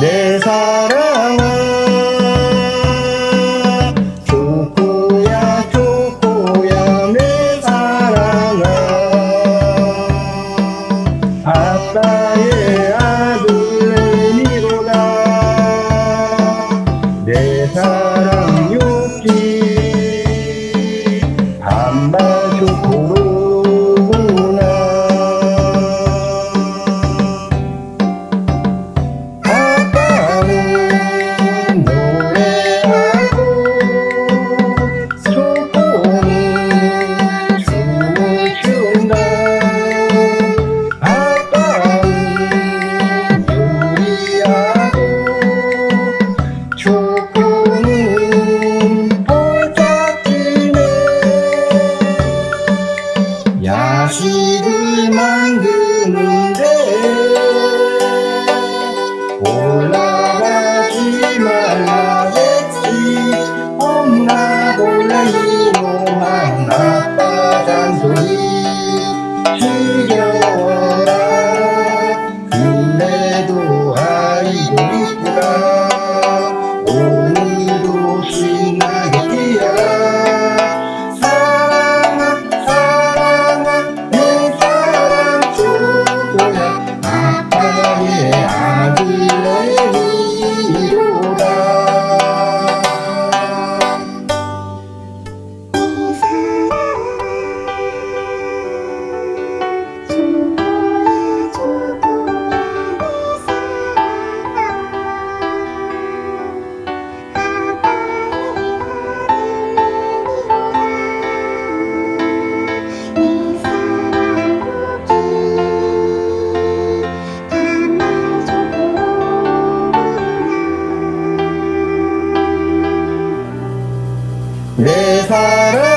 내 사랑아 조코야 조코야 내 사랑아. 아빠 ஆராதியே ஆதி 내 사랑.